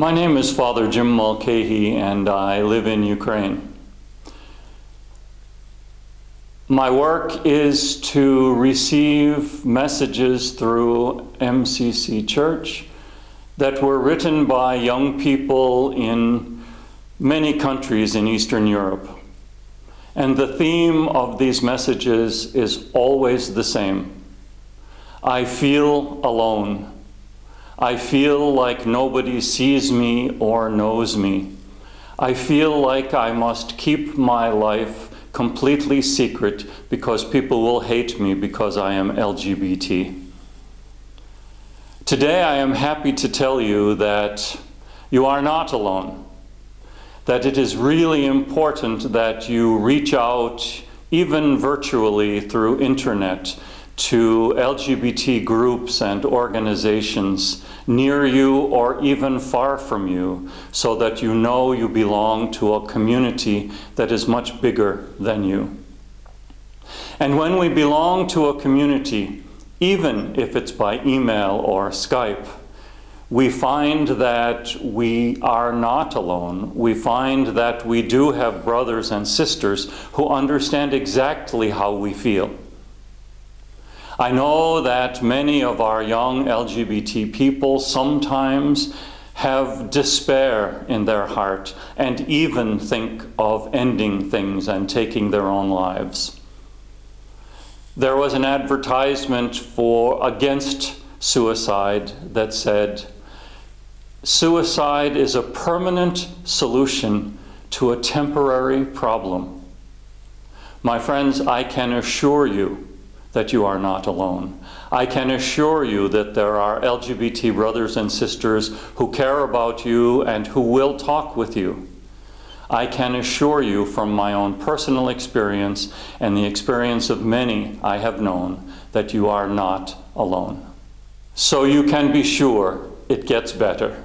My name is Father Jim Mulcahy and I live in Ukraine. My work is to receive messages through MCC Church that were written by young people in many countries in Eastern Europe. And the theme of these messages is always the same. I feel alone. I feel like nobody sees me or knows me. I feel like I must keep my life completely secret because people will hate me because I am LGBT. Today I am happy to tell you that you are not alone, that it is really important that you reach out even virtually through internet to LGBT groups and organizations near you or even far from you so that you know you belong to a community that is much bigger than you. And when we belong to a community, even if it's by email or Skype, we find that we are not alone. We find that we do have brothers and sisters who understand exactly how we feel. I know that many of our young LGBT people sometimes have despair in their heart and even think of ending things and taking their own lives. There was an advertisement for against suicide that said, suicide is a permanent solution to a temporary problem. My friends, I can assure you that you are not alone. I can assure you that there are LGBT brothers and sisters who care about you and who will talk with you. I can assure you from my own personal experience and the experience of many I have known that you are not alone. So you can be sure it gets better.